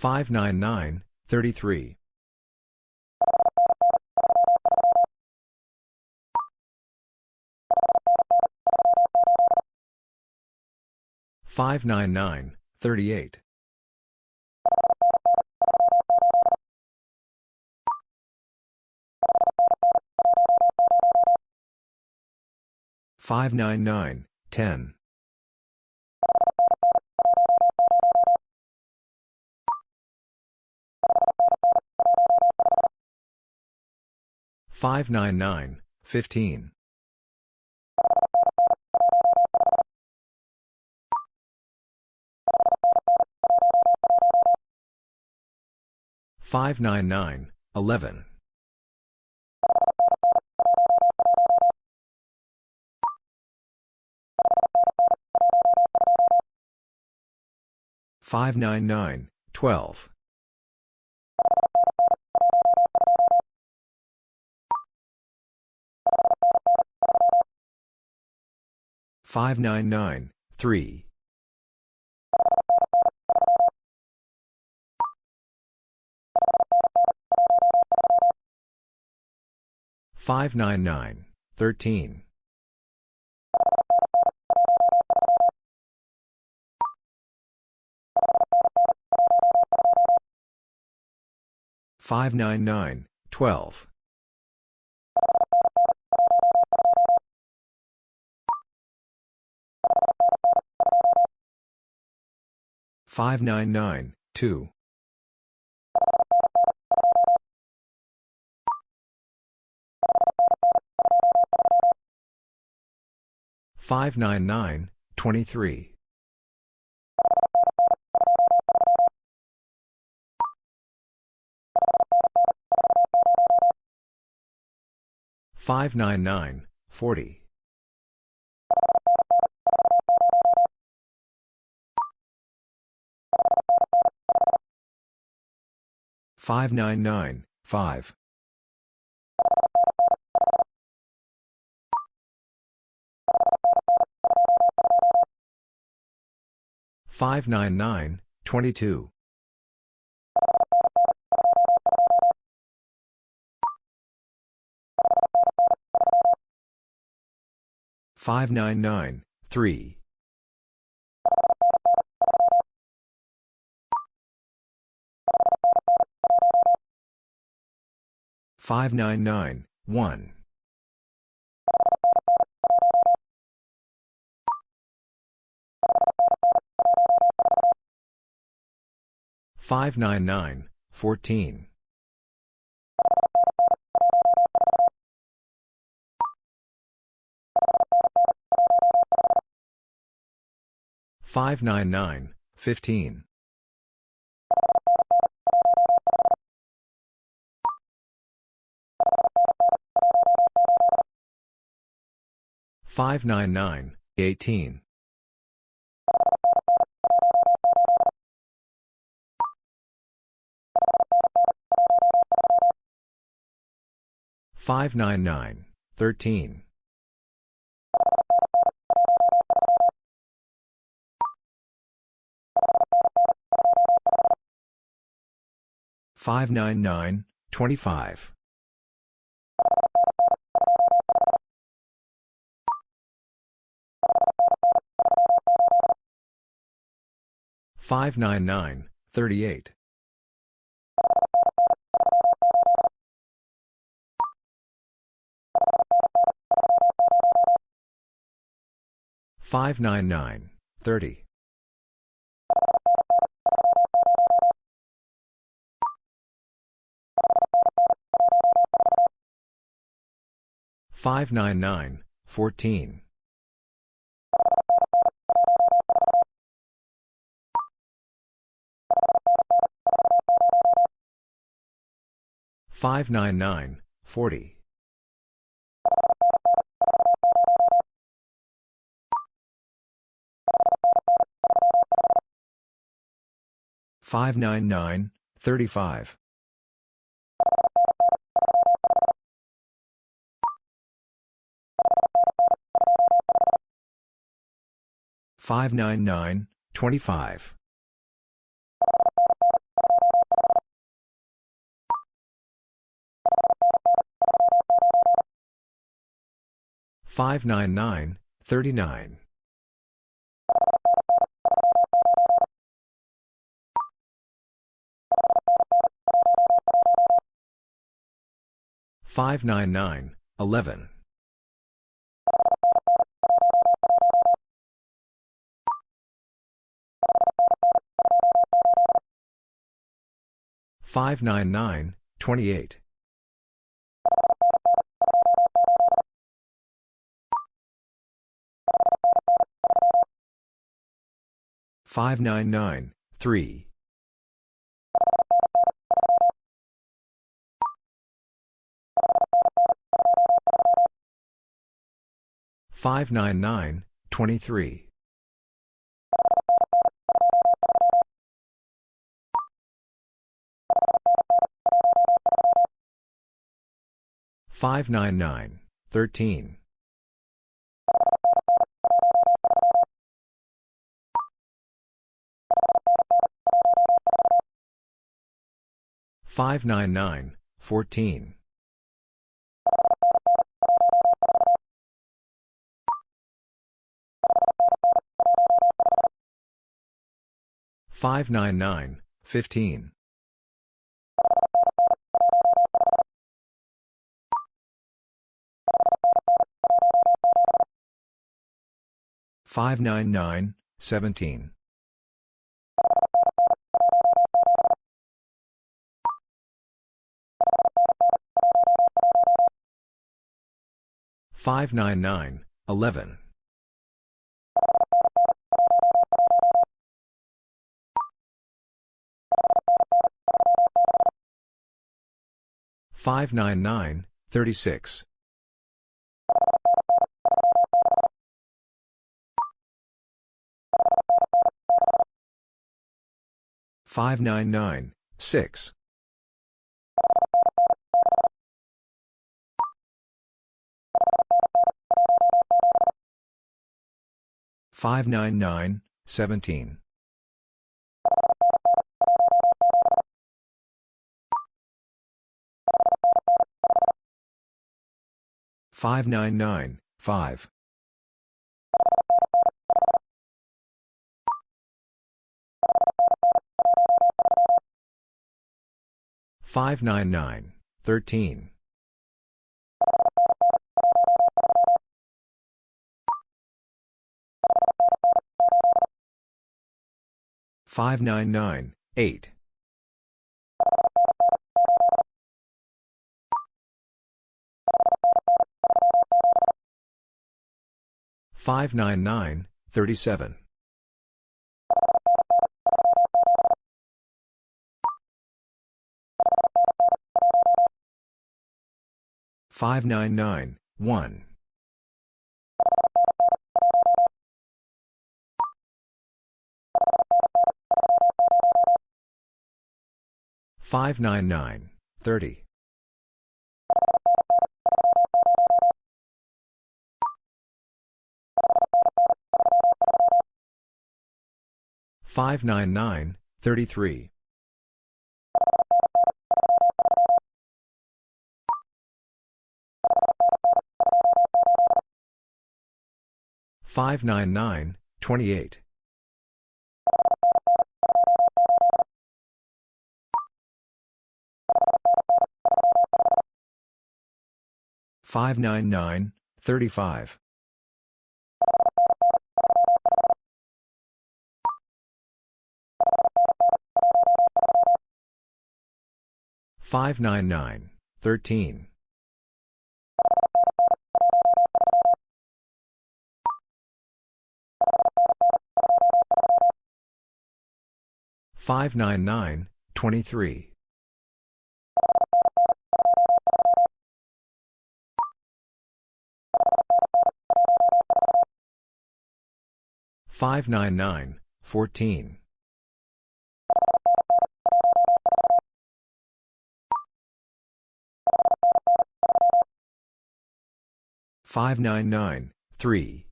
599, 33. 599, 38. 599, 10. 599, 15. 599, 11. 599, 12. 599, 3. 599, 13. 599, 12. 599, 2. 599, 23. 599, 40. 599, 5. 599, 22. 599, 3. 599, 1. 599, 14. 599, 15. 599, 18. 599, 13. 599, 25. 599, 38. 599, 30. 599, 14. 599, 40. 599, 35. 599, 25. 599, 39. 599, 11. 599, 28. 599, 3. 599, 23. 599, 13. 599, 14. 599, 15. 599, 17. 599, 11. 599, 36. 599, 6. 599, 17. 599, 5. 599, 13. 599, 8. 599, 37. 599, 1. 599, 30. 599, 33. 599, 28. 599, 35. 599, 13. 599, 23. 599, 14. 599, 3.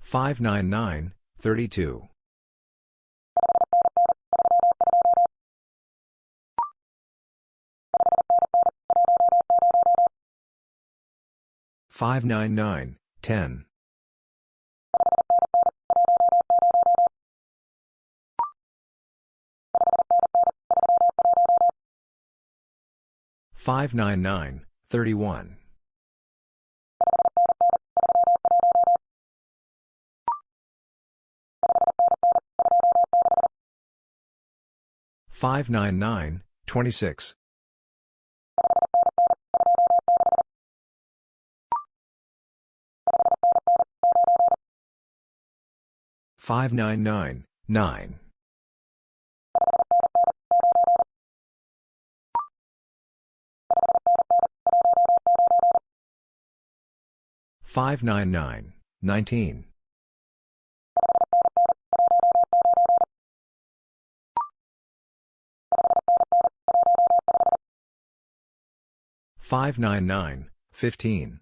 599, 32. 599, 10. 599, 31. 599, 26. 599, 9. 599, 19. 599, 15.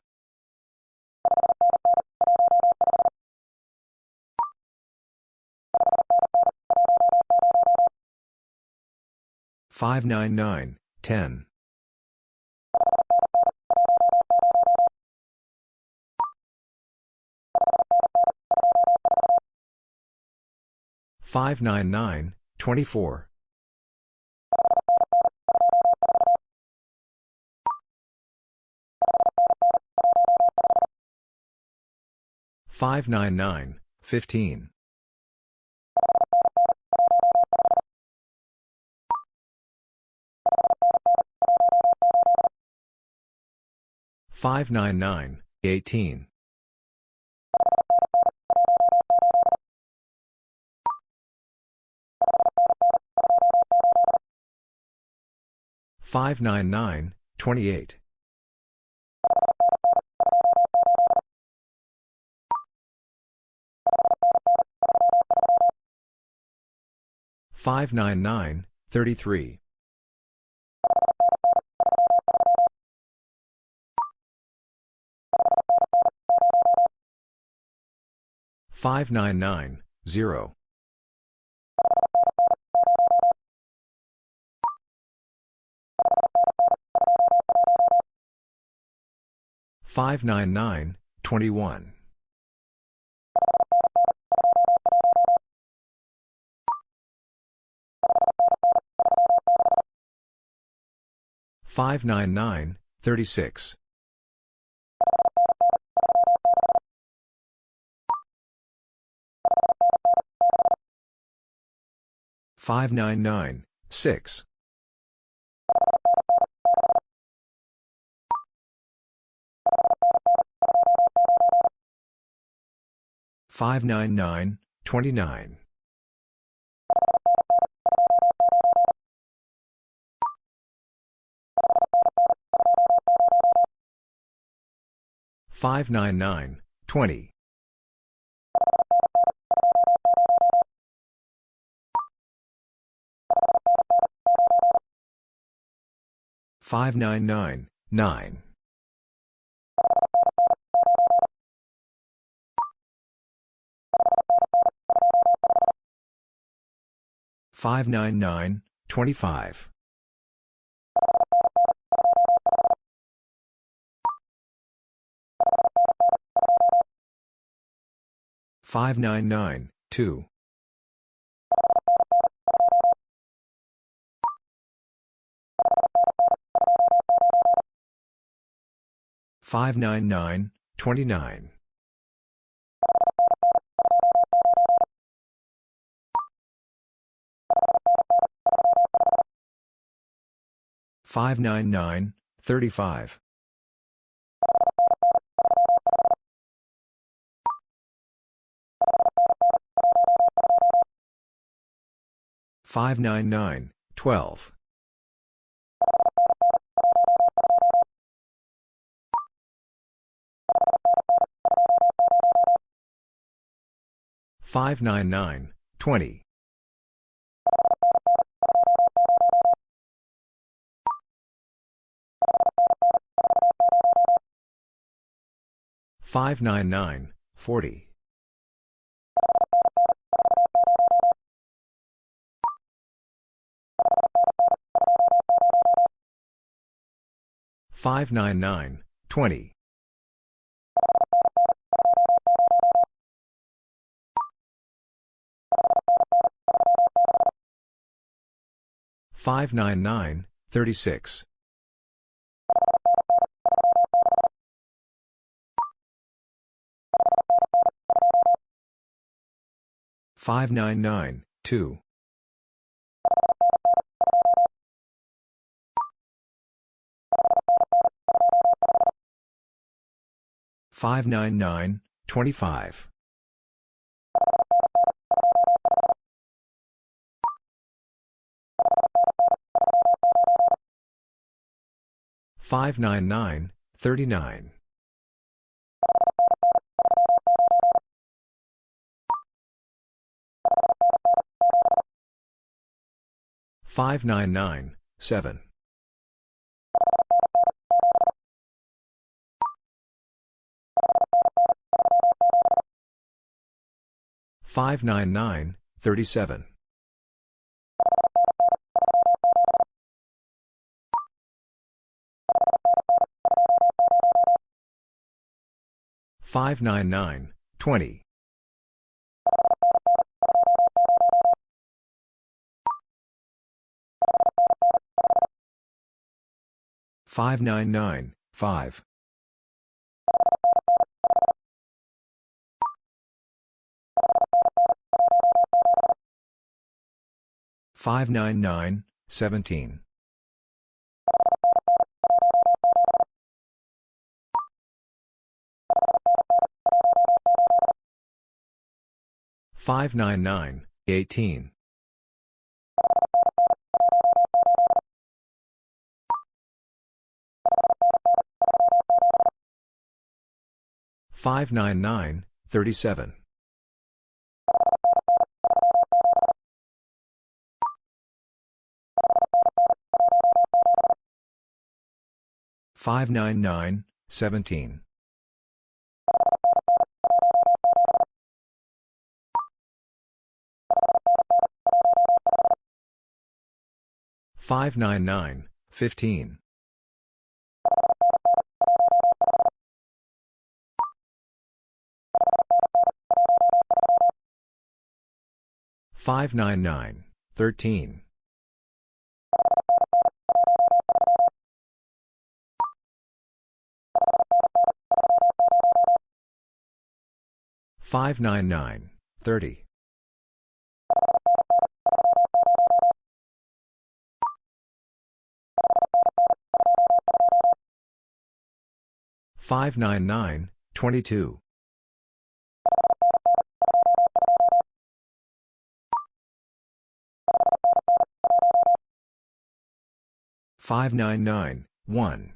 599, 10. 599, 24. 599, 15. 599, 18. 599, 28. 599, 33. 599, 0. 599, 21. 599, 36. 599, 6. 599, 29. 599, 20. 599, 9. 599, 25. 599, 2. 599, 29. 599, 35. 599, 12. 599, 20. 599, 40. 599, 20. 599, 36. 599, 2. 599, 25. 599, 39. 599, 7. 599, 37. 599, 20. 599, 5. 599, 17. 599, 18. 599, 37. 599, 17. 599, 15. 599, 13. 599, 30. 599, 22. 599, 1.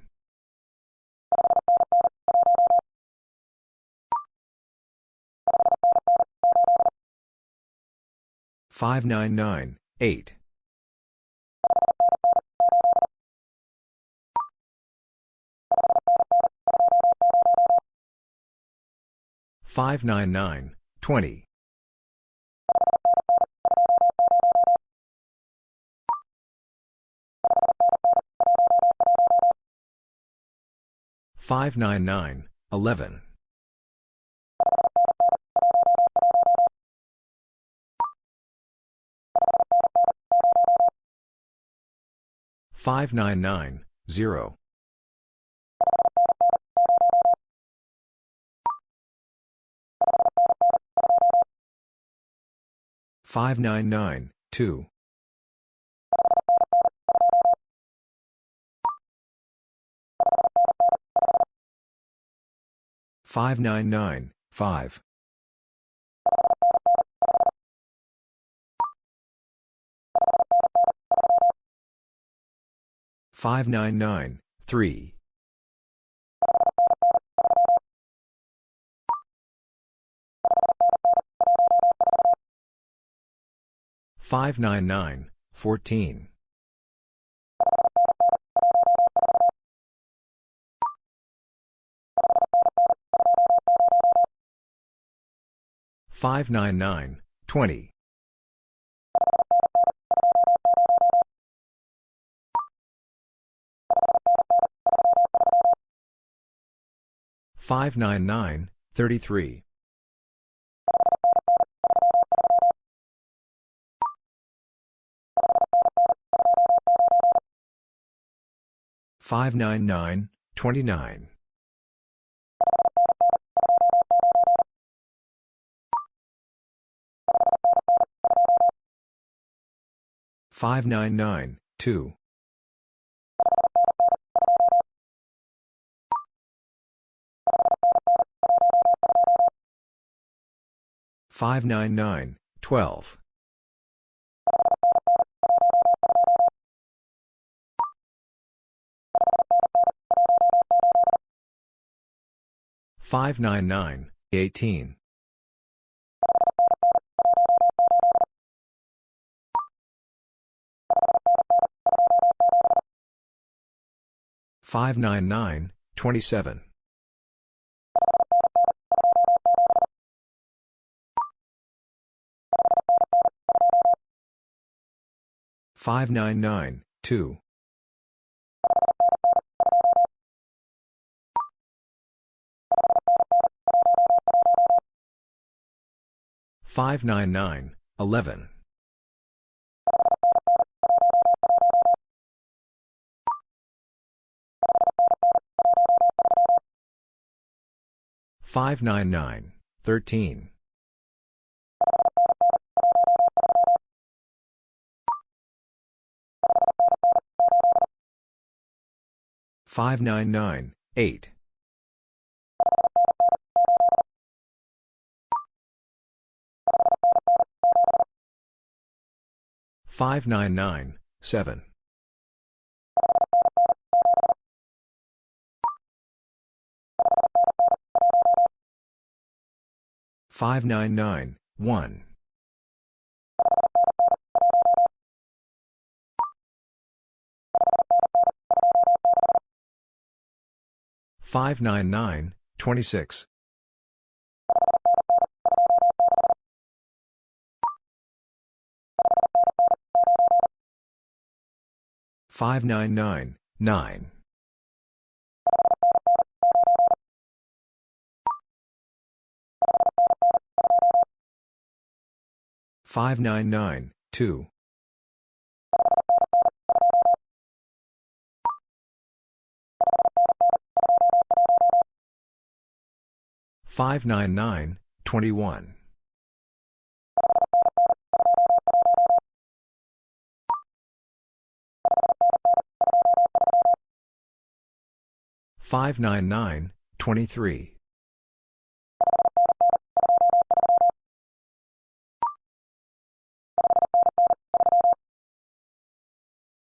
599, 8. 599, 20. 599, 11. 599, 0. 599, 2. 599, 5. 599, 3. 599, 14. 599, 20. 599, 33. 599, 29. 599, 2. 599, 12. 599, 18. 599, 27. 599, 2. 599, 11. 599, 13. 599, 8. 599, 7. 599, 1. 599, 26. 599, 9. 599, 2. 599, 21. 599, 23.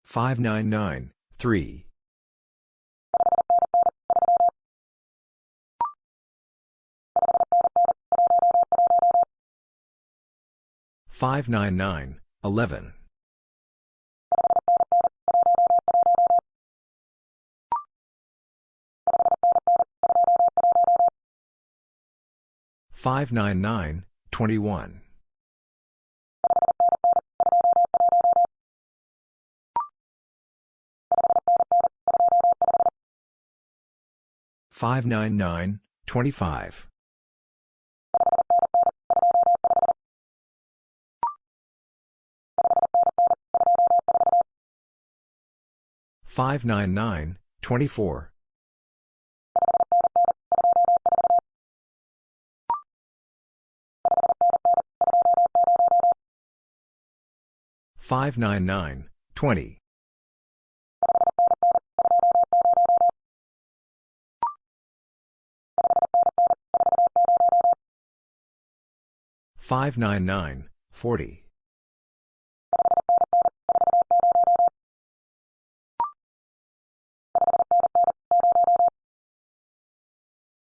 599, 3. 599, 11. 599, 21. 599, 25. 599, 24. 599, 20. 599, 40.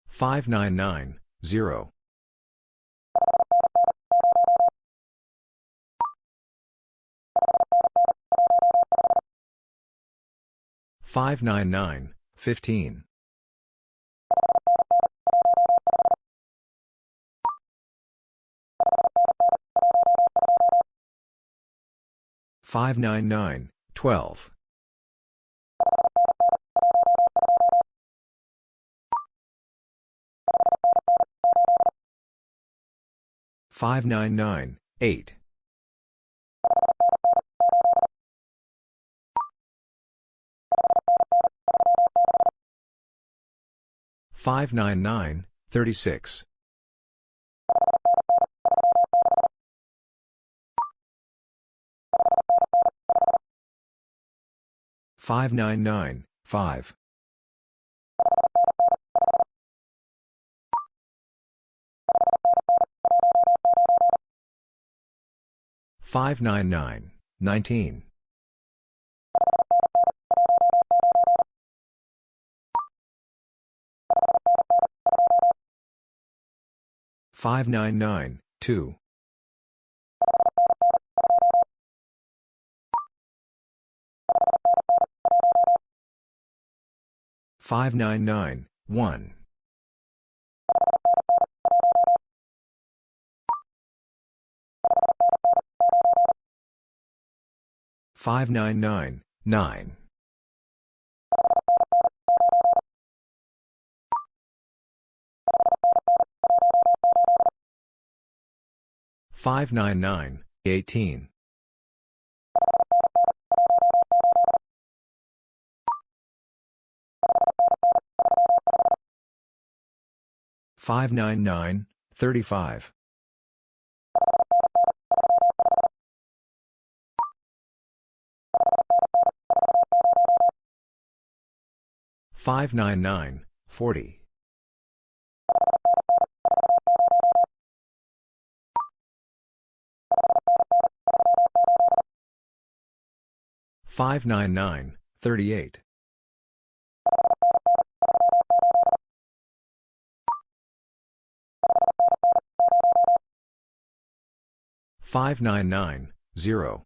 599, 0. 599, 15. 599, 12. 599, 8. 599, 36. 599, 5. 599, 19. 599, 2. 599, 1. 599, 9. 599, 18. 599, 35. 599, 40. 599, 38. 599, 0.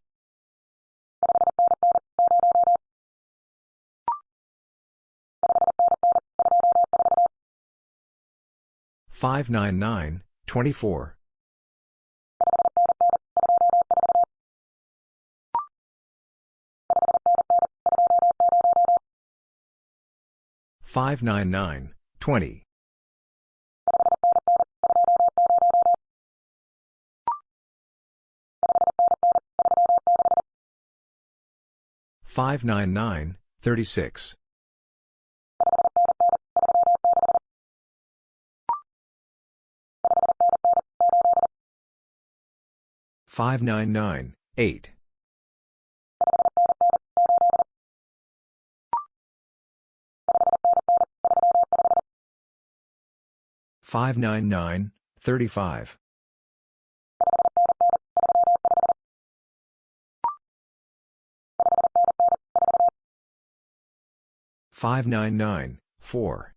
599, 24. 599, 20. 599, 36. 599, 8. 599, 35. 599, 4.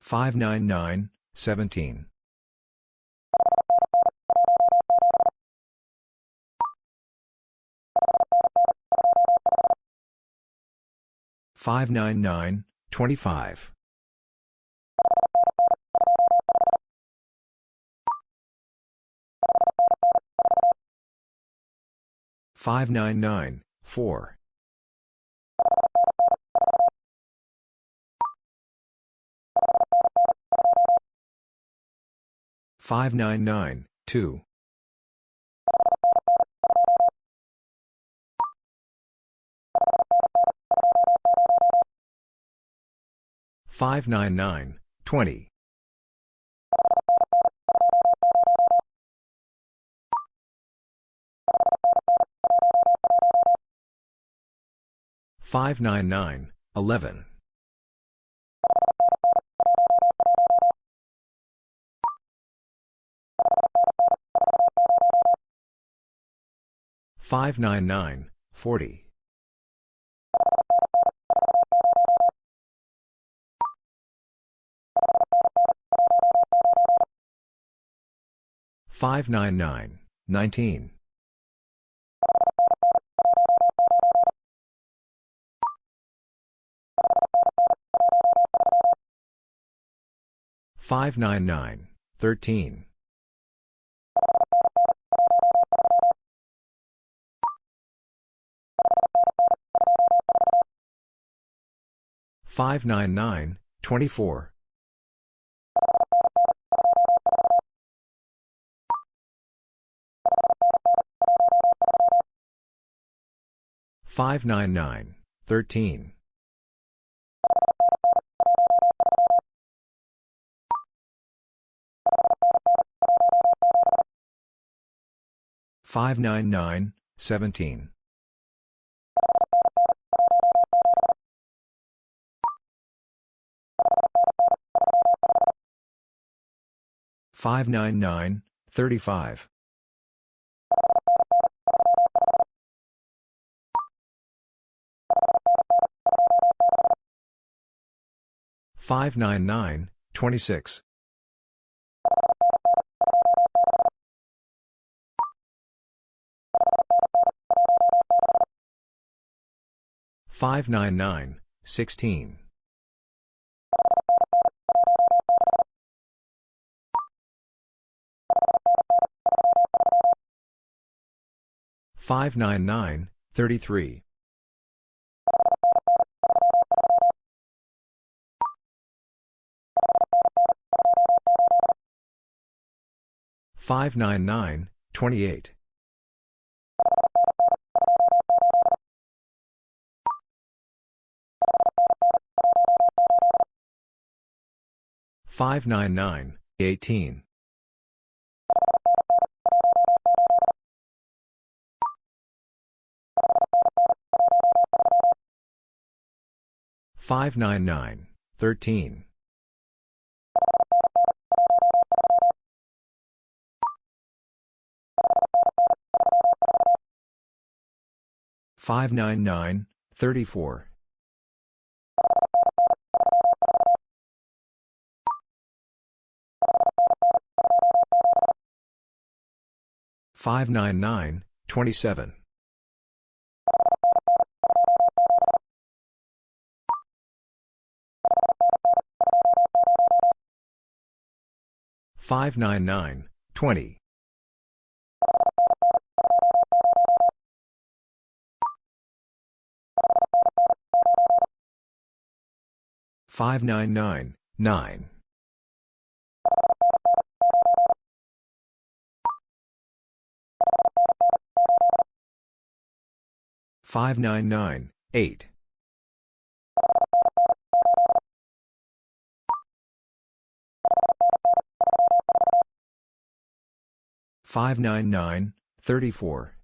599, 17. 599, 25. 599, 4. 599, 2. 599, 20. 599, 11. 599, 40. 599, 19. 599, 13. 599, 24. 599, 13. 599, 17. 599, 35. 599, 26. 599, 16. 599, 33. 599, 28. 599, 18. 599, 13. 599, 34. 599, 27. 599, 20. 599, 9. 599, 8. 599, 34.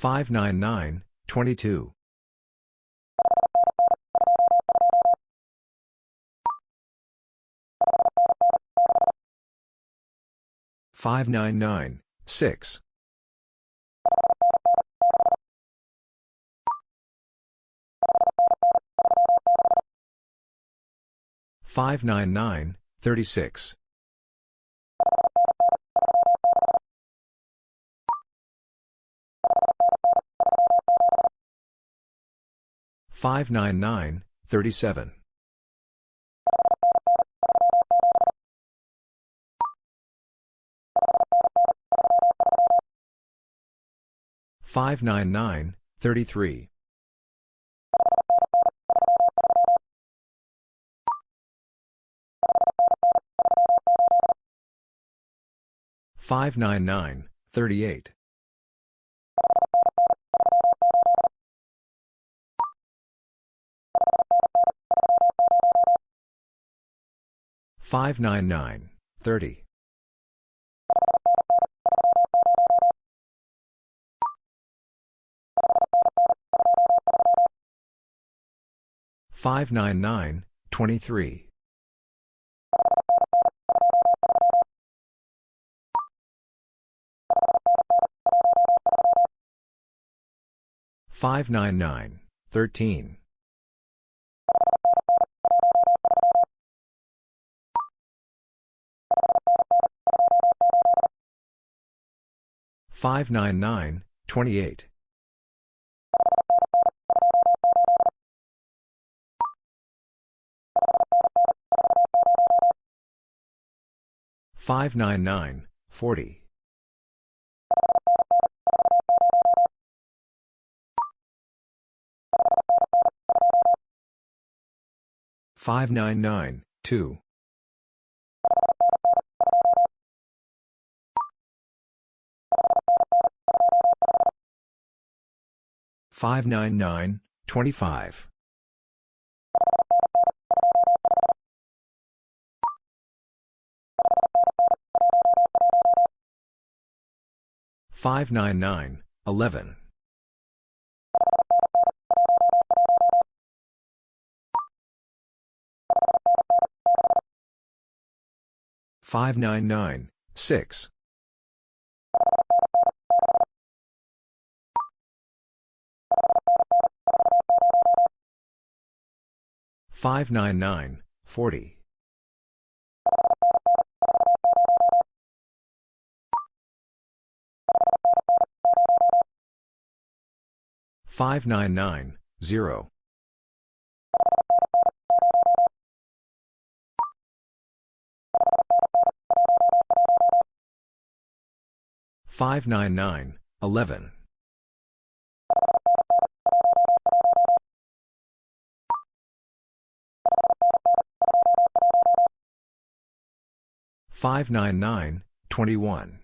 599, 22. 599, 6. 599, 36. 599, 37. 599, 33. 599, 38. 599, 30. 599, 23. 599, 13. 599, 28. 599, 40. 599, 2. 599, 25. 599, 11. 599, 6. 599, 40. 599, 0. 599, 11. 599, 21.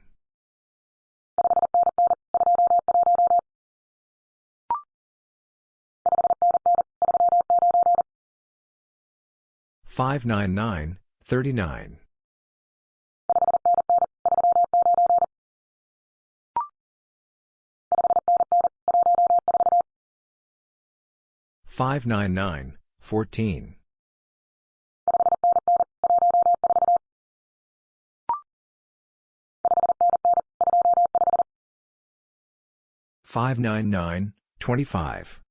599, 39. 599, 14. 599, 25.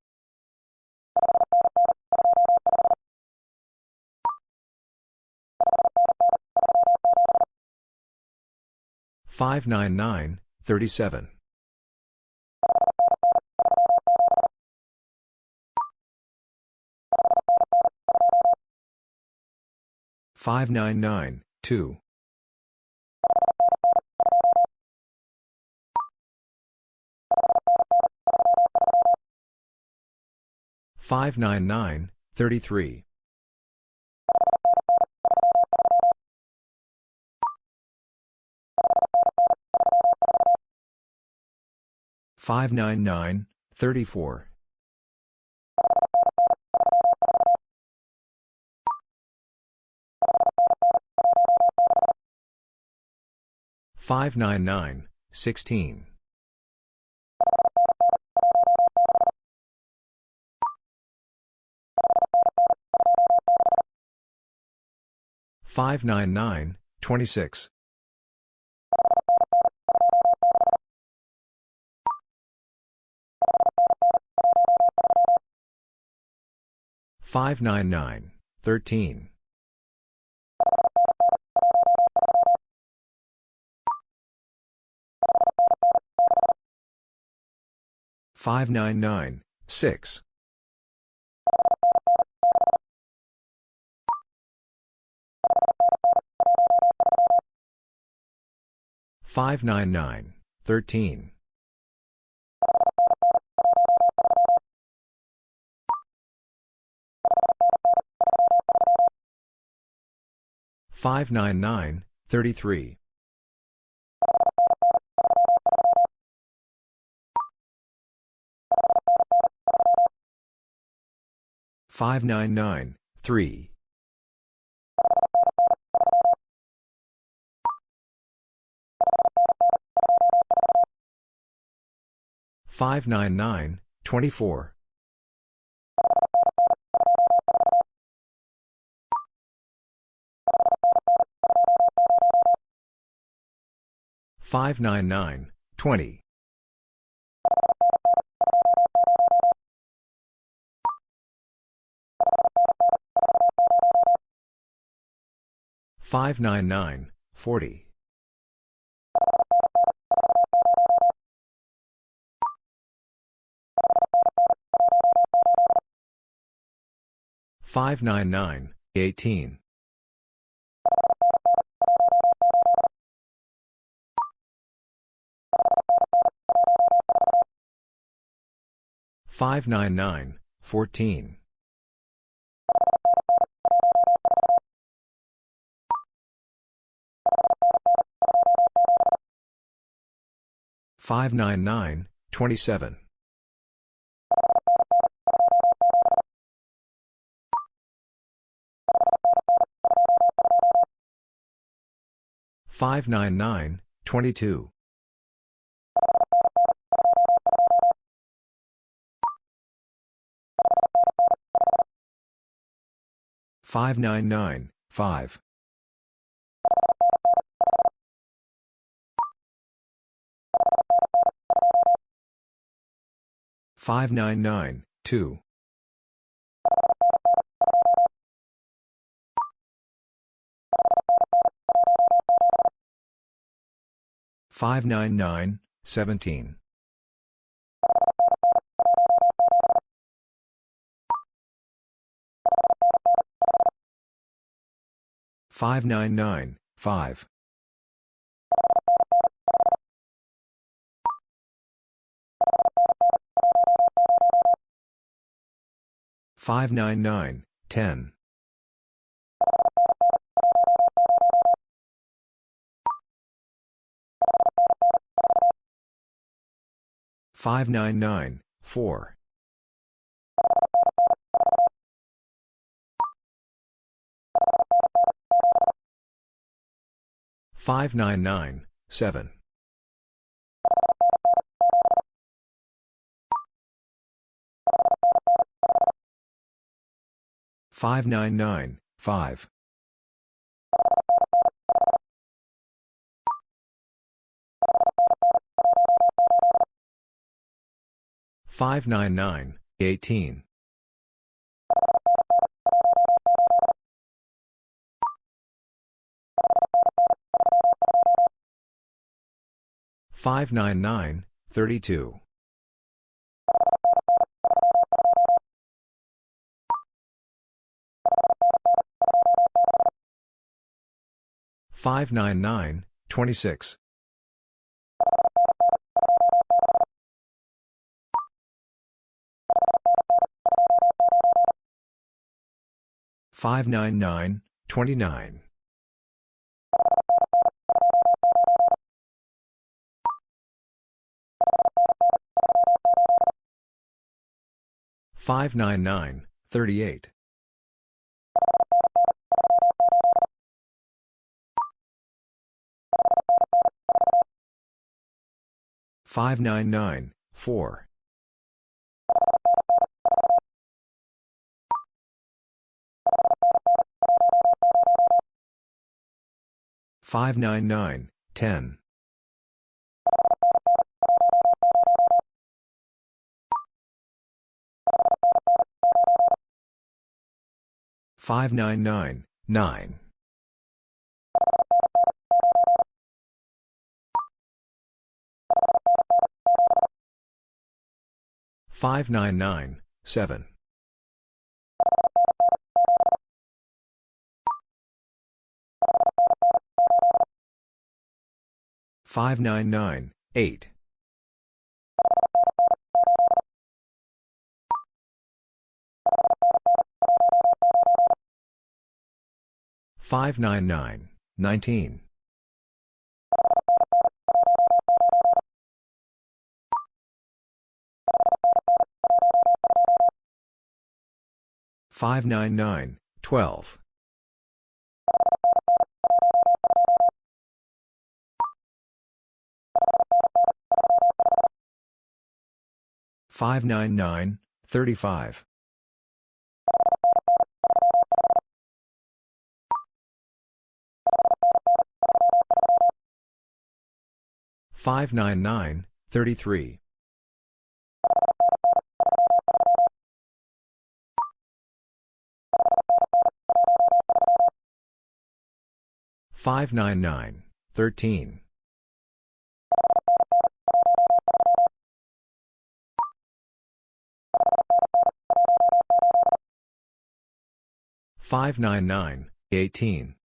599, 37. 599, 2. 599, 33. 599, 34. 599, 16. 599, 26. 599, 13. 599, 6. 599, 13. 599, 33. 599, 3. 599, 24. 599, 20. 599, 40. 599, 18. 599, 14. 599, 27. 599, 22. 599, 5. 599, 2. 599, 17. 599, 5. 599, 10. 599, 4. 599, 7. 599, 5. 599, 18. 599, 32. 599, 26. 599, 29. 599, 38. 599, 4. 599, 10. 599, 9. 599, 7. 599, 8. 599, 19. 599, 12. 599, 35. 599, 33. 599, 13. 599, 18.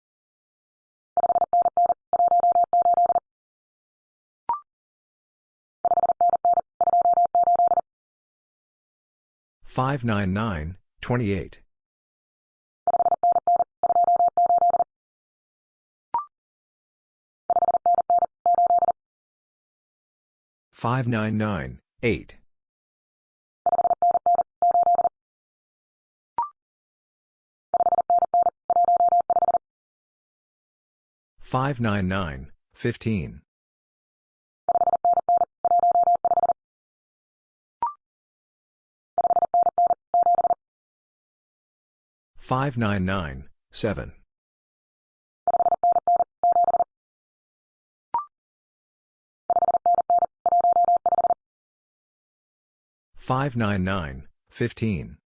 599, 28. 599, 8. 599, 599, 15. 599, 7. 599, 15.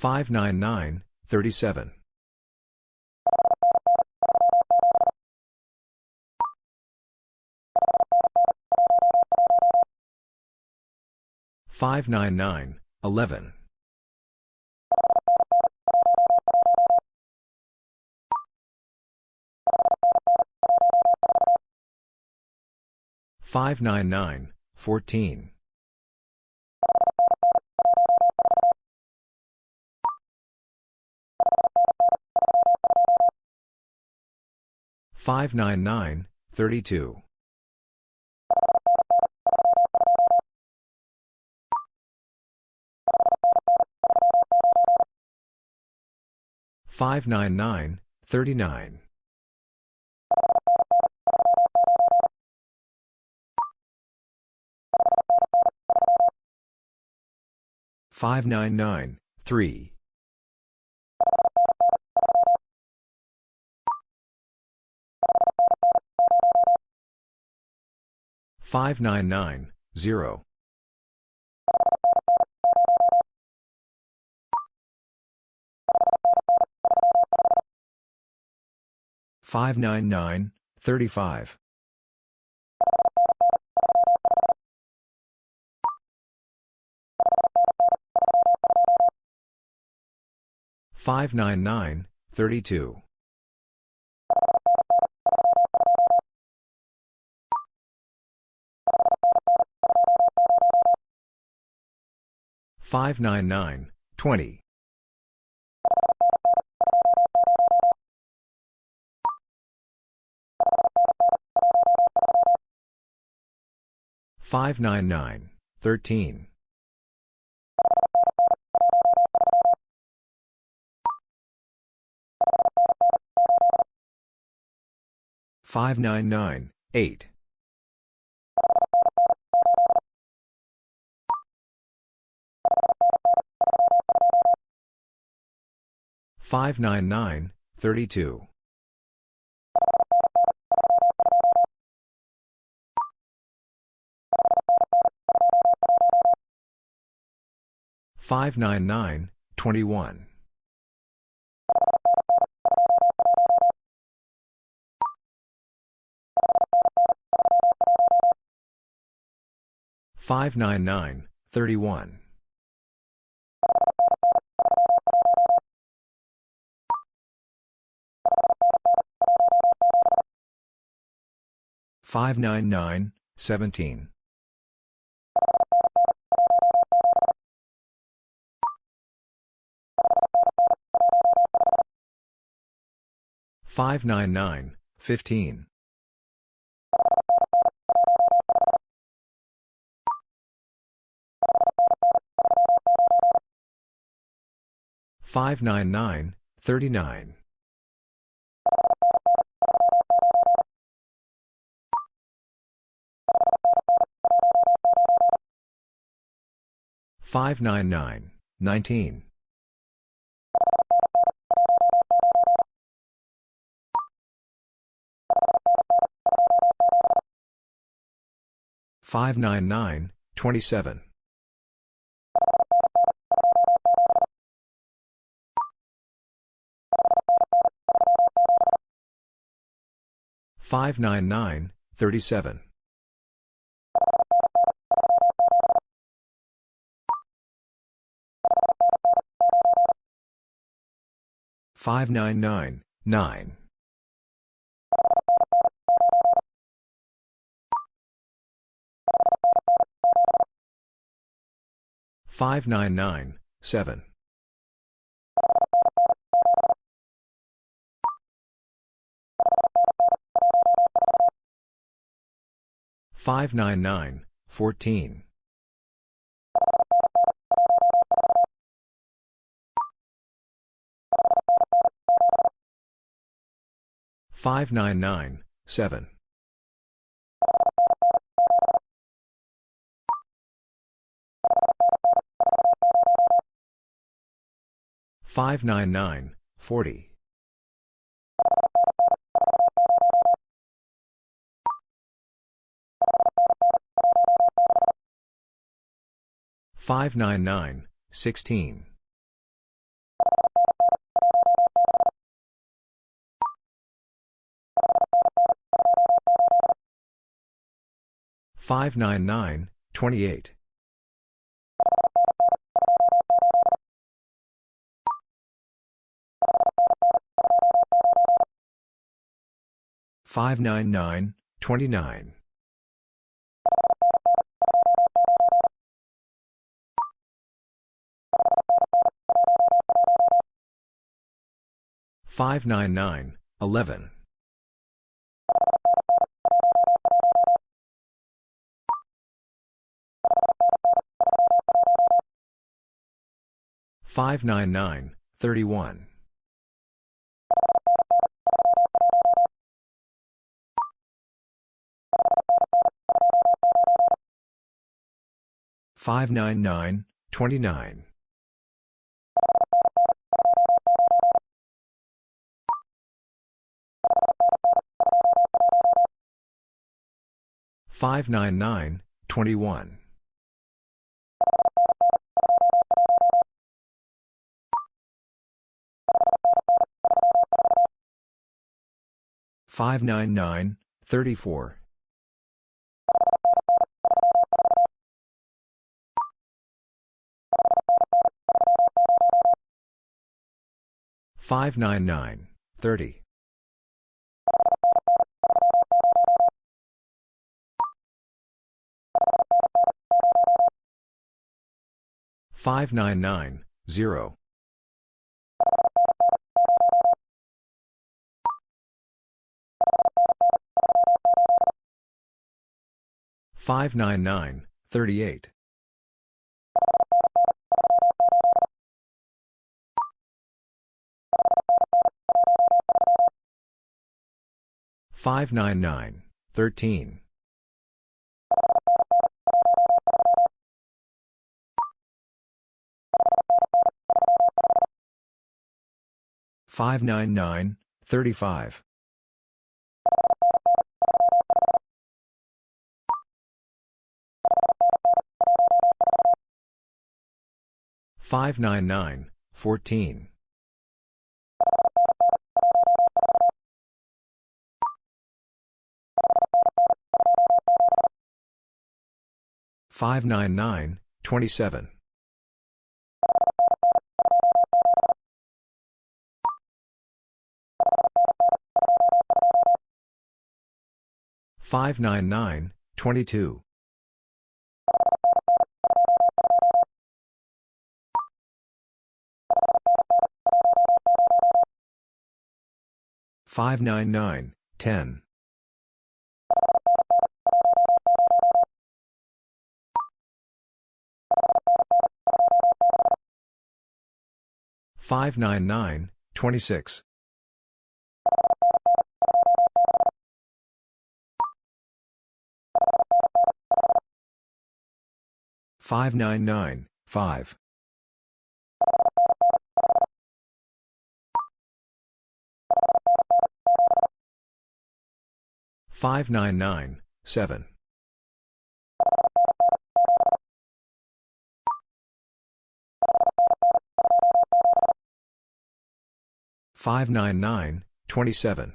599, 37. 599, 11. 599, 14. 599, 32. 599, 39. 599, 3. 599, 0. 599, 35. 599, 32. 599, 20. 599, 13. 599, 8. 599, 32. 599, 21. 599, 31. 599, 17. 599, 15. 599, 39. 599, 19. 599, 27. 599, 37. 599, 9. 599, 7. 599, 14. 599, 7. 599, 40. 599, 16. 599, 28. 599, 29. 599, 11. 599, 31. 599, 29. 599, 21. 599, 34. 599, 30. 599, 0. 599, 38. 599, 13. 599, 35. 599, 14. 599, 27. 599, 22. 599, 10. 599, 26. 599, 5. 599, 7. 599, 27.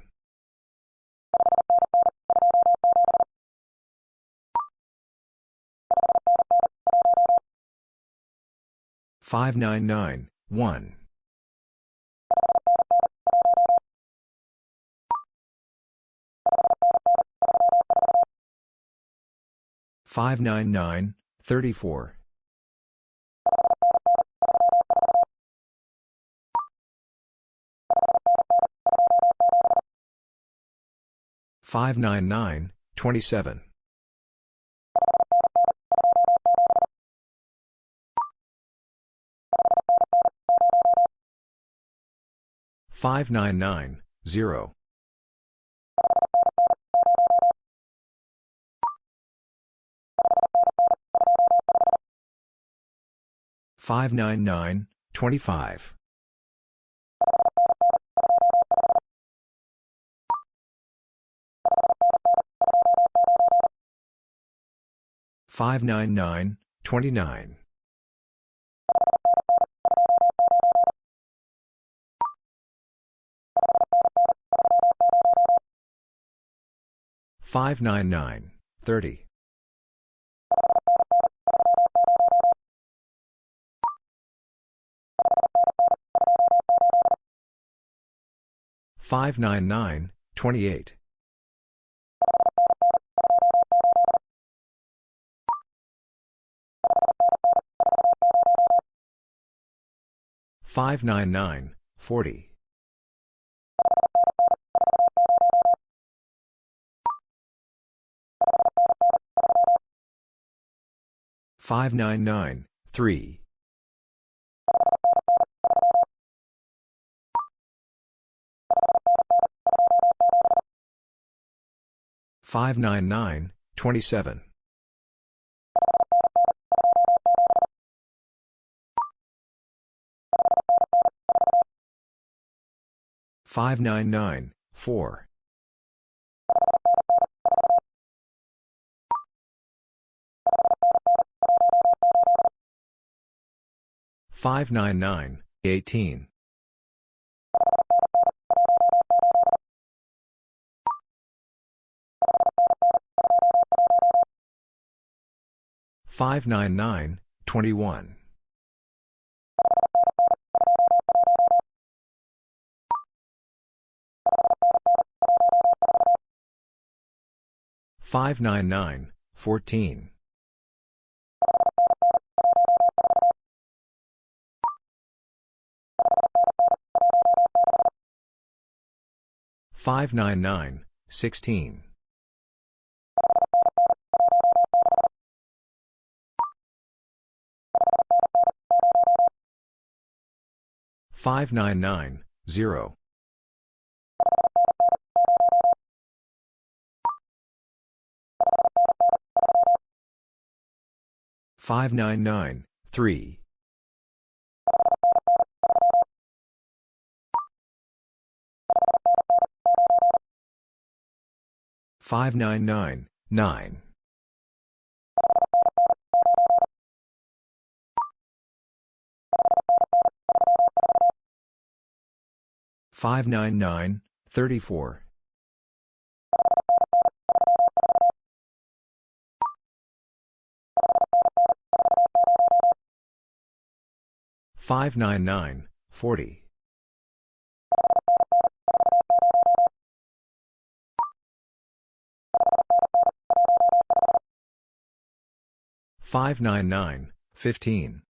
599, 1. 599, 34. 599, 27. 599, 0. 599, 25. 599, 29. 599, 30. 599, 28. 599, 40. 599, 3. 599, 27. 599, 4. 599, 18. 599, 21. 599, 14. 599, 16. 599, 0. 599, 3. 599, 9. 599, 34. 599, 40. 599, 15.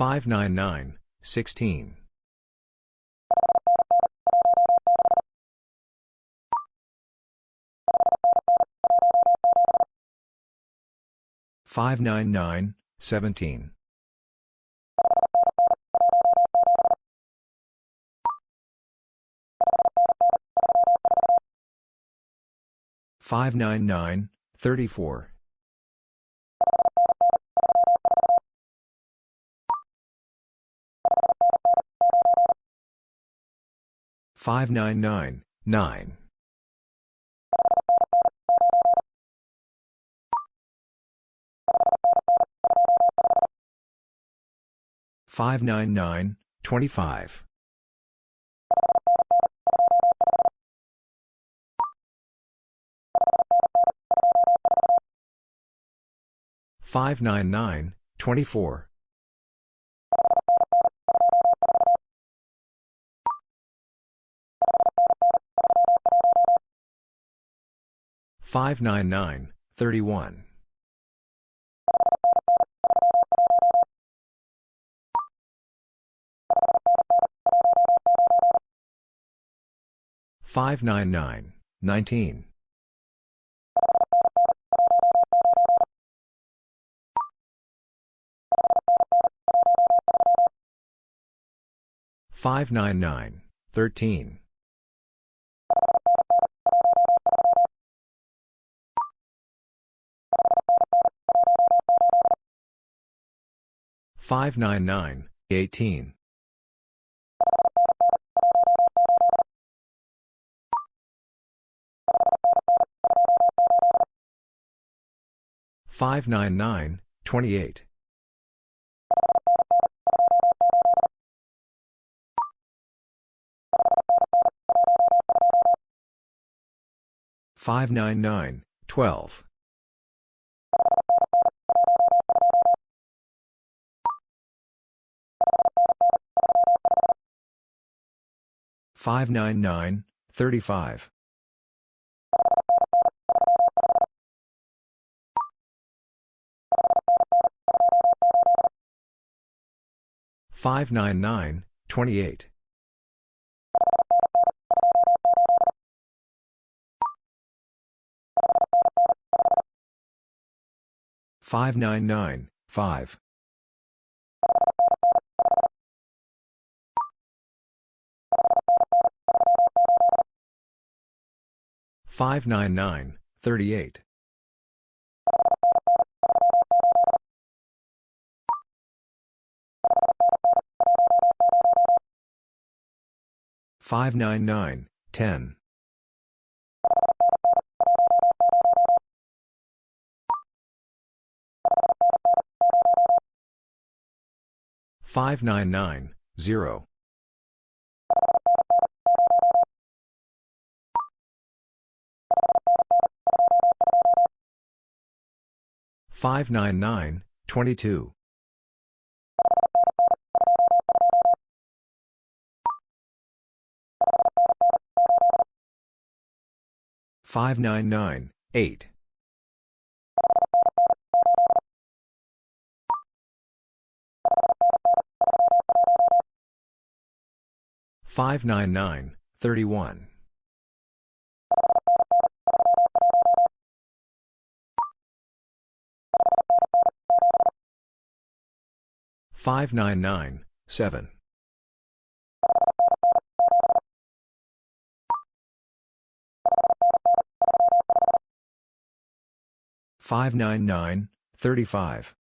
599, 16. 599, 17. 599, 34. 599, 9. 599, 25. 599, 24. 599, 31. 599, 19. 599, 13. 599, 18. 599, 28. 599, 12. 599, 35. 599, 28. 599, 5. 599, 38. 599, 10. 599, 0. 599, 22. 599, 8. 599, 31. 599, 7. 599, 35.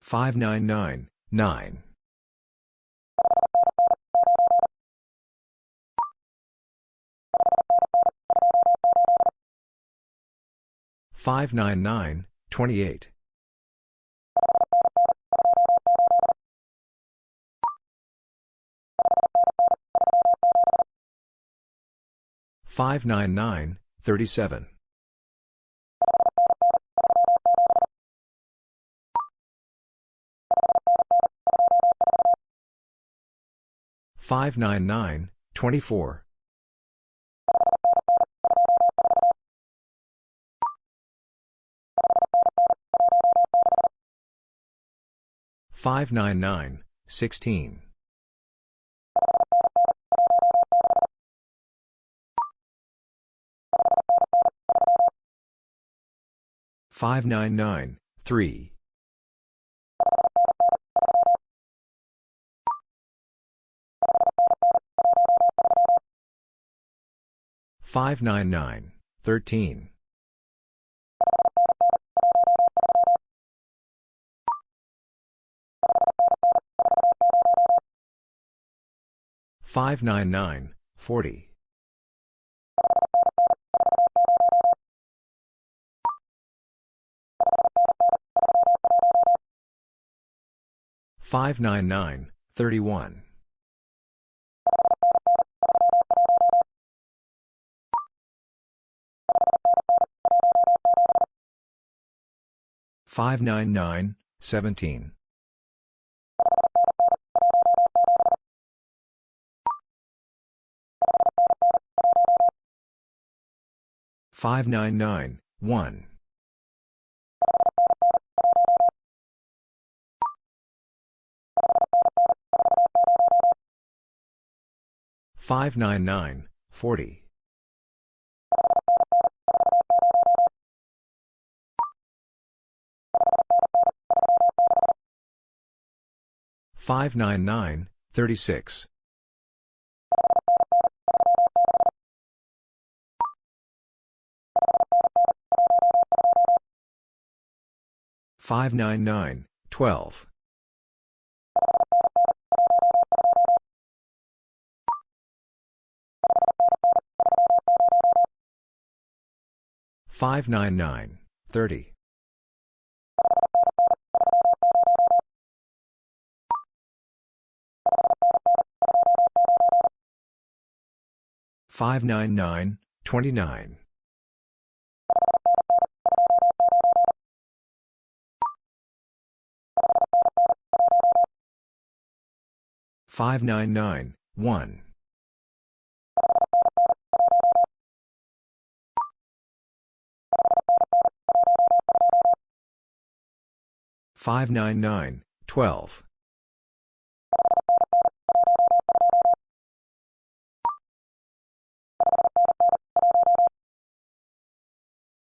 599, 9. 599, 28. 599, 37. 599, 24. 599, 16. 599, 3. 599, 13. 599, 40. 599, 31. 599, 17. 599, 1. 599, 40. 599, 36. 599, 12. 599, 30. 599, 29. 599, 1. 599, 12.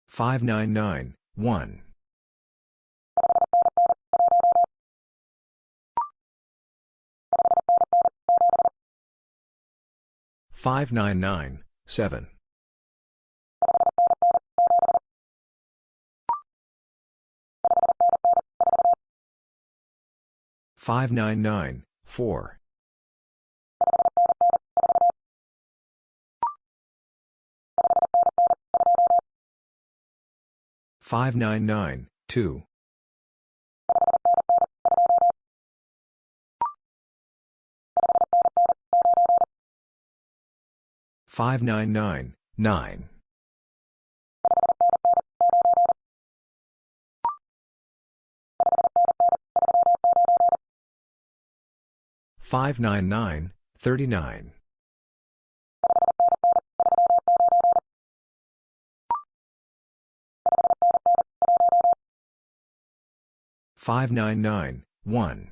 599, 1. 599, 7. 599, 4. 599, 2. 599, 9. 599, 39. 599, 1.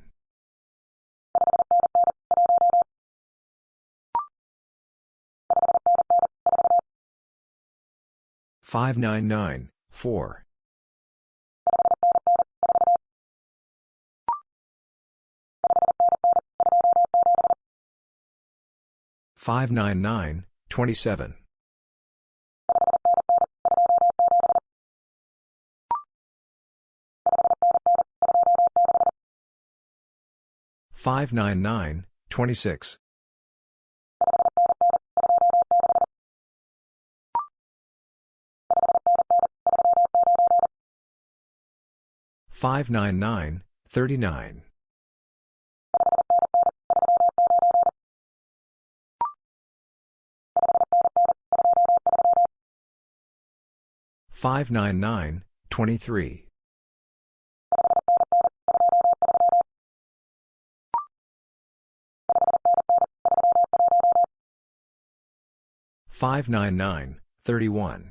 599, 4. 599, 27. 599, 26. 599, 39. 599, 23. 599, 31.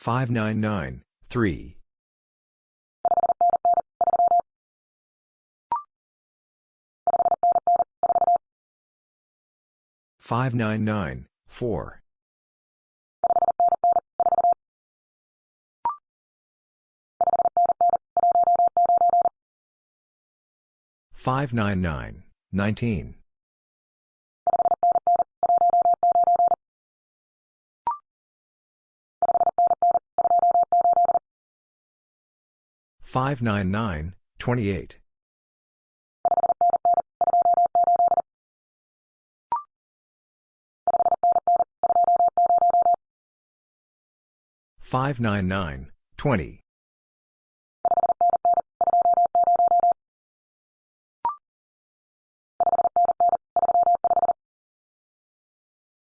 599, 3. 599, 4. 599, 19. 599, 28. 599, 20.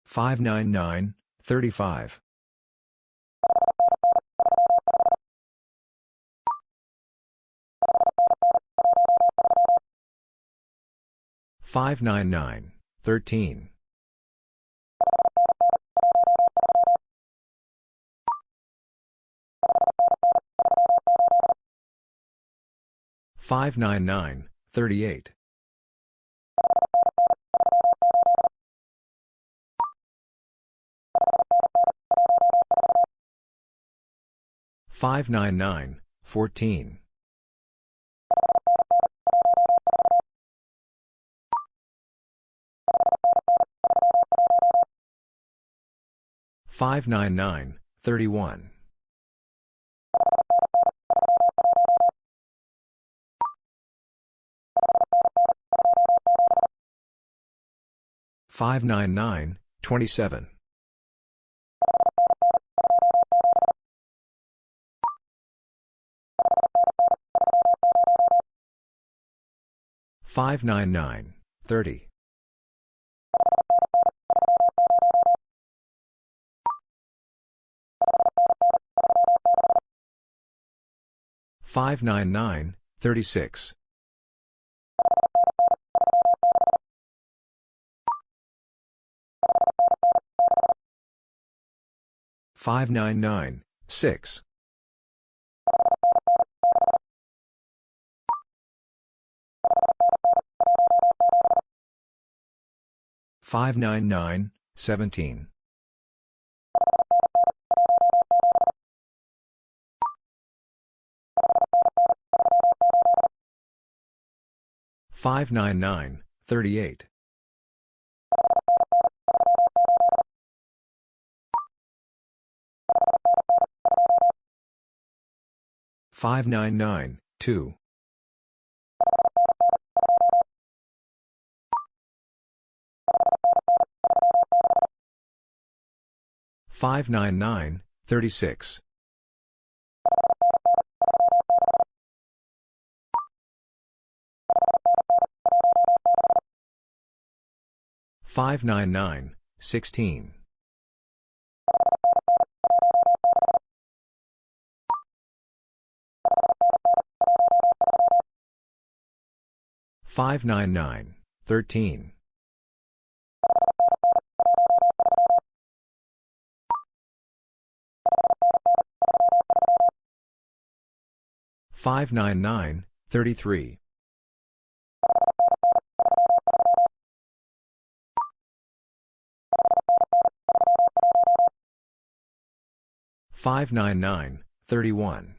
599, 35. 599, 13. 599, 38. 599, 14. 599, 31. 599, 27. 599, 30. 599, 36. 599, 6. 599, 17. 599, 38. 599, 2. 599, 36. 599, 16. 599, 13. 599, 33. 599, 31.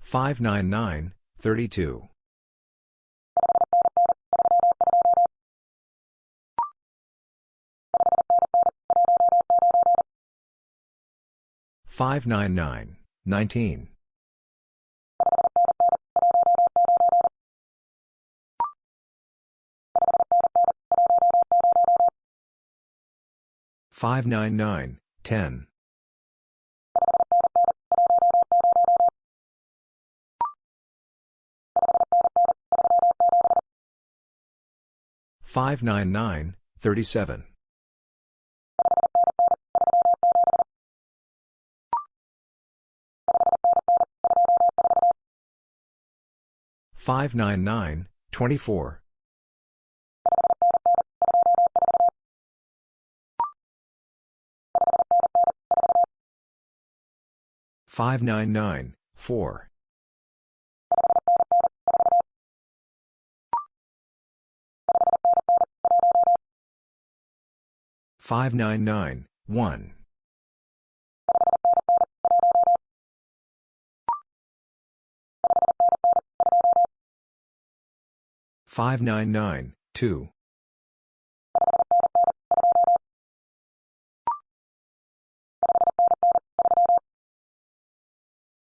599, 32. 599, 19. 599, 10. 599, 37. 599, 24. 599, 4. 599, 1. 599, 2.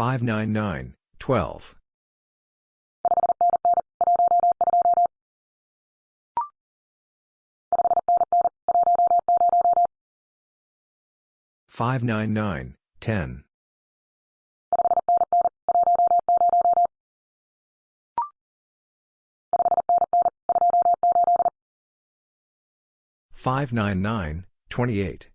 599, 12. 599, 35. 599, 12. 599, 10. 599, 28.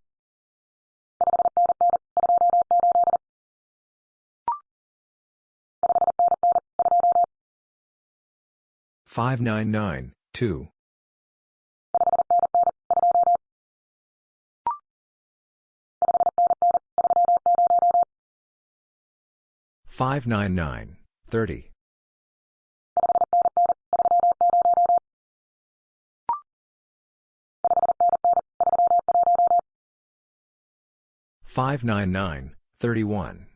599, 2. 599, 30. 599, 31.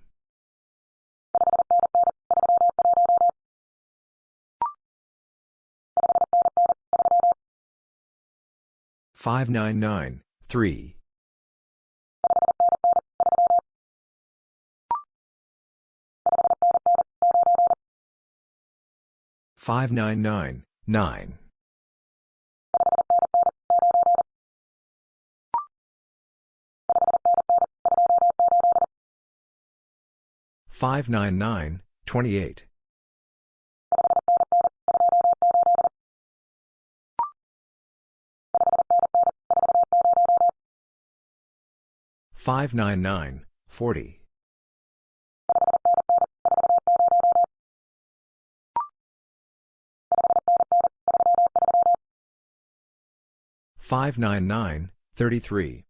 599, 3. 599, 9. 599, 28. 599, 40. 599, 33.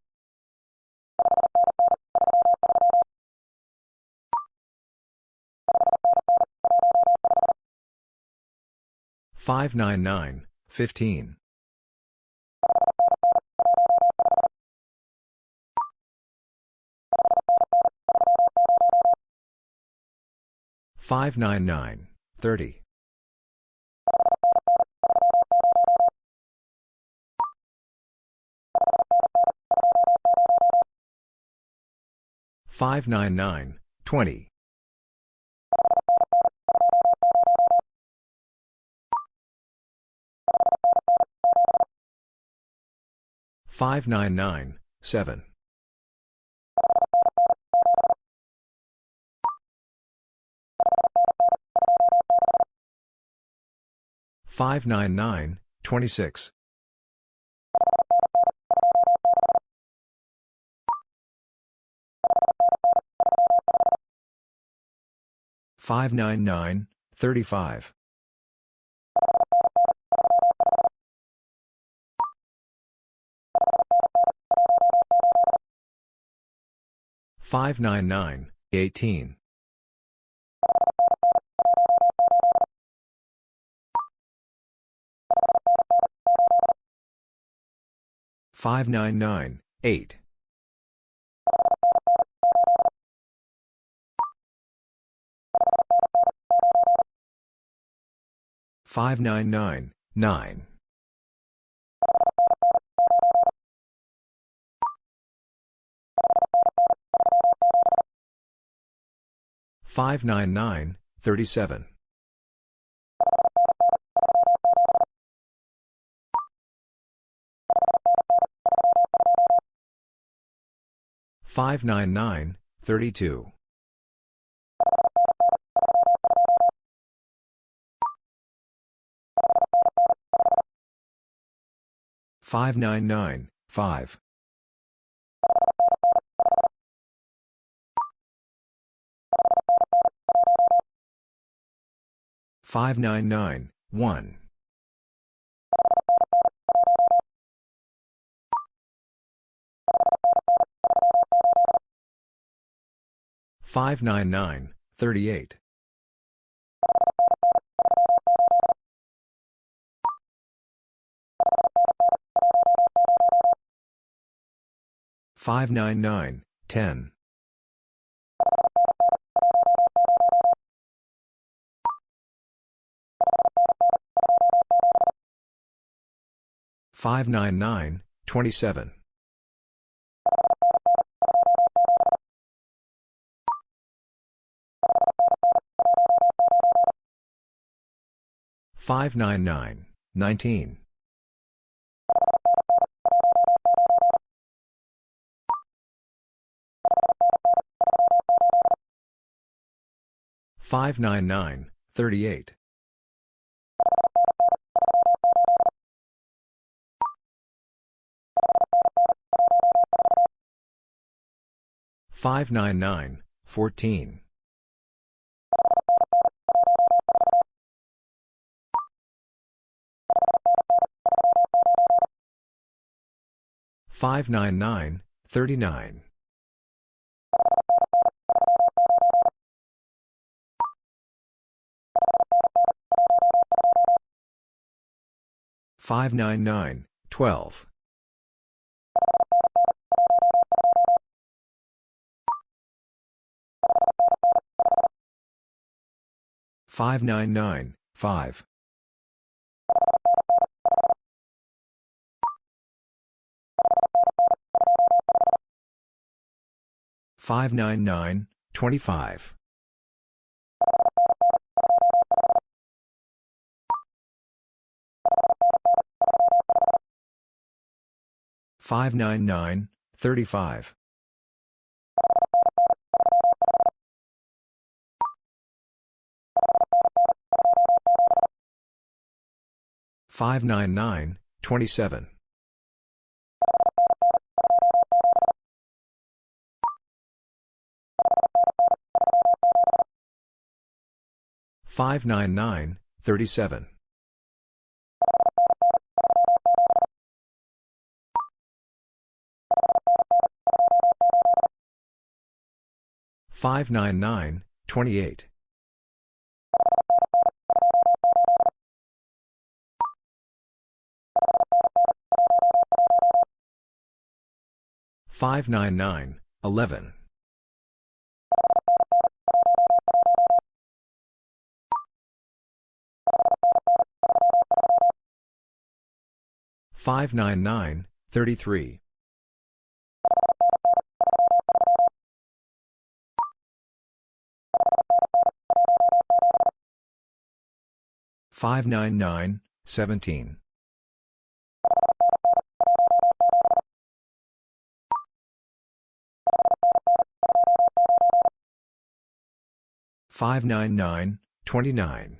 599, 15. 599, 30. 599, 20. 599, 7. 599, 26. 599, 35. 599, 18. 599, 8. 599, 9. 599, 37. 599, 32. 599, 5. 599, 1. 599, 38. 599, 10. 599, 27. 599, 19. 599, 38. 599, 14. 599, 39. 599, 12. 599, 5. 599, 25. 599, 35. 599, 27. 599, 37. 599, 28. 599, 11. 599, 33. 599, 17. 599, 29.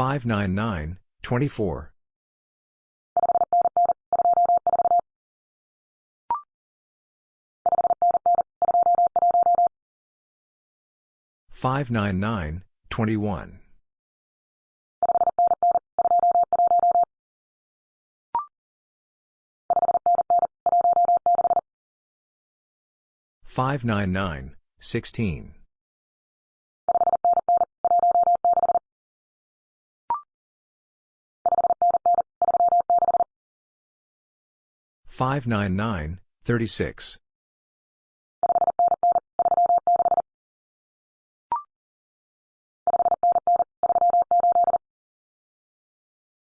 599, 24. 599, 21. 599, 16. 599, 36.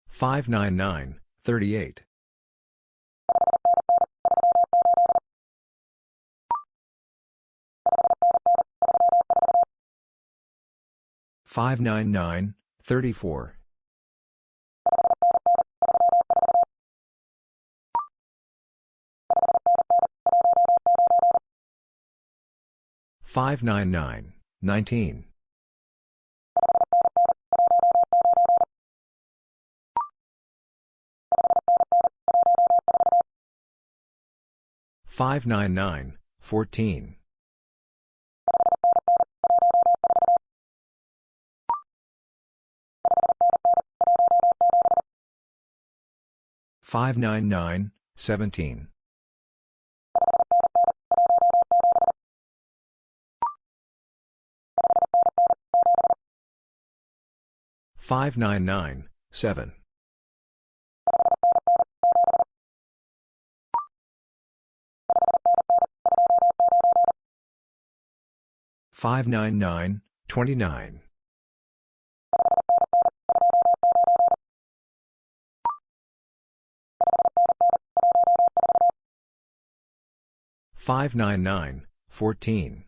599, 38. 599, 34. 599, 19. 599, 14. 599, 17. 599, 7. 599, 29. 599, 14.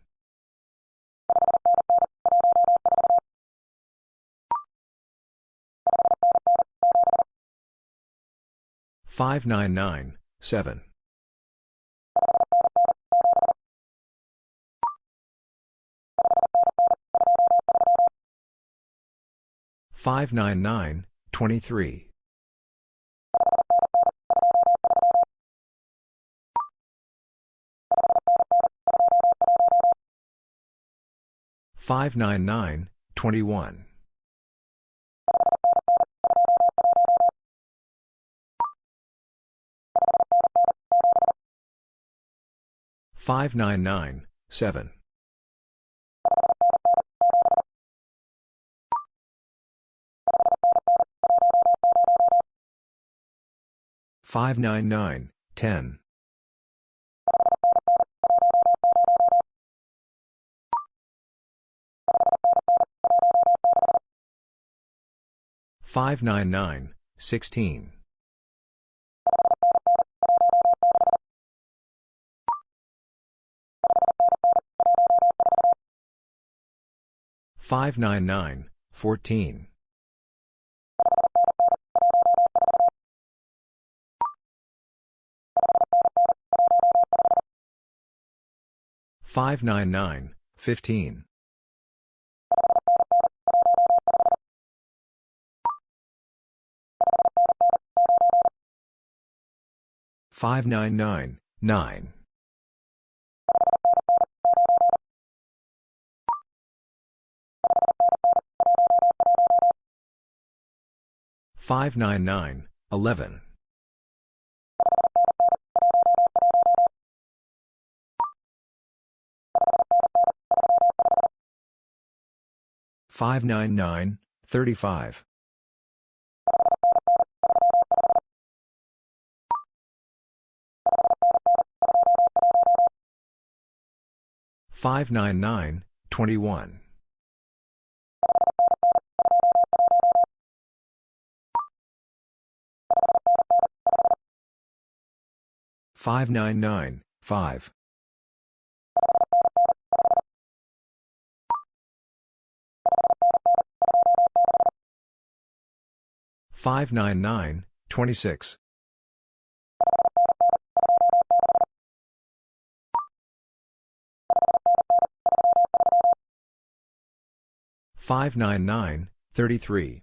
599, 7. 599, 23. 599, 21. 599, 7. 599, 10. 599, 16. 599, 14. 599, 15. 599, 9. 599, 11. 599, 35. 599, 21. 599, 5. 599, 26. 599, 33.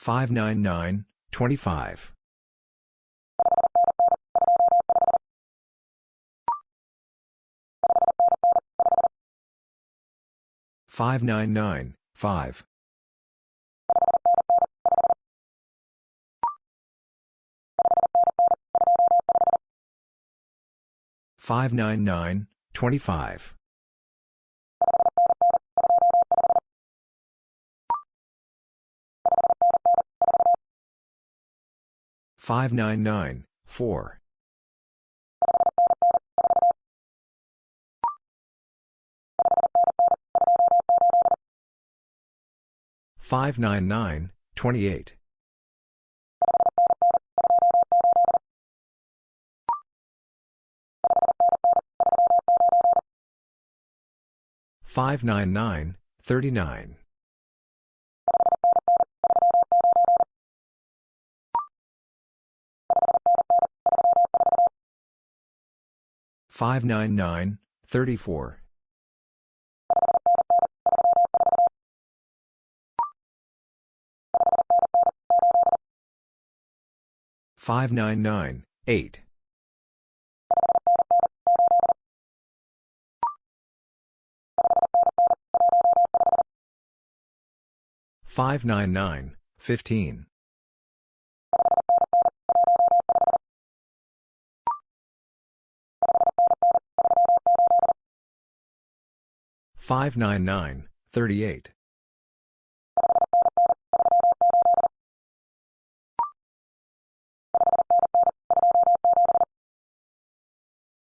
599, 25. 599, 5. 599, 25. 599, 4. 599, 28. 599, 39. 599, 34. 599, 8. 599, 15. 599, 38.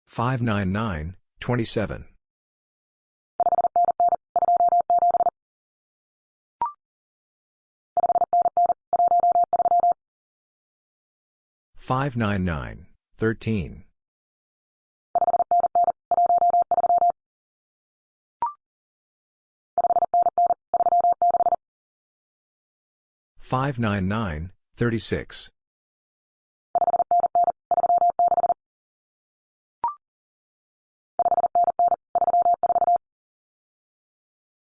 599, 27. 599, 13. 599, 36.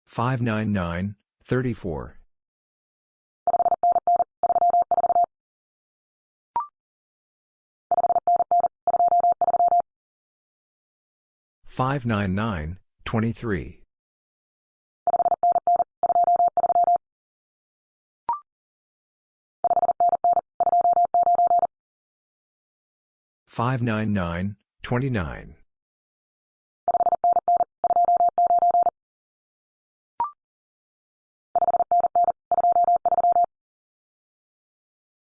Five nine nine thirty four five nine nine twenty three 599, 29.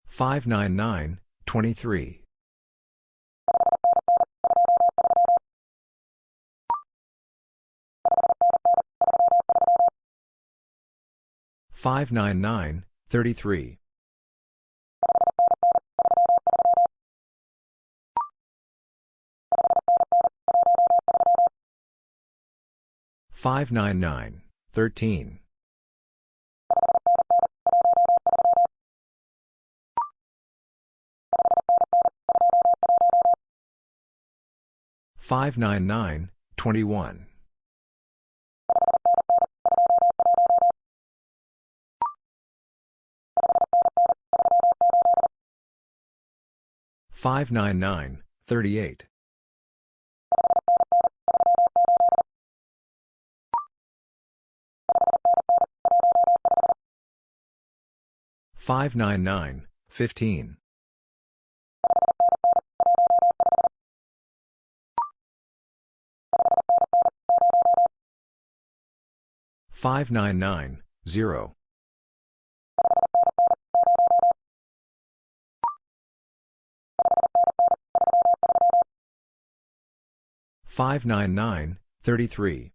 599, 23. 599, 33. 599, 13. 599, 21. 599, 38. 599, 15. 599, 0. 599, 33.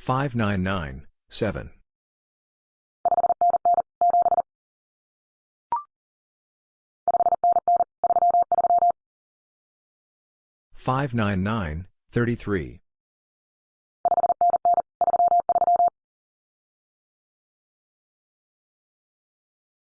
36. 599, 6. 599, 7. 599, 33.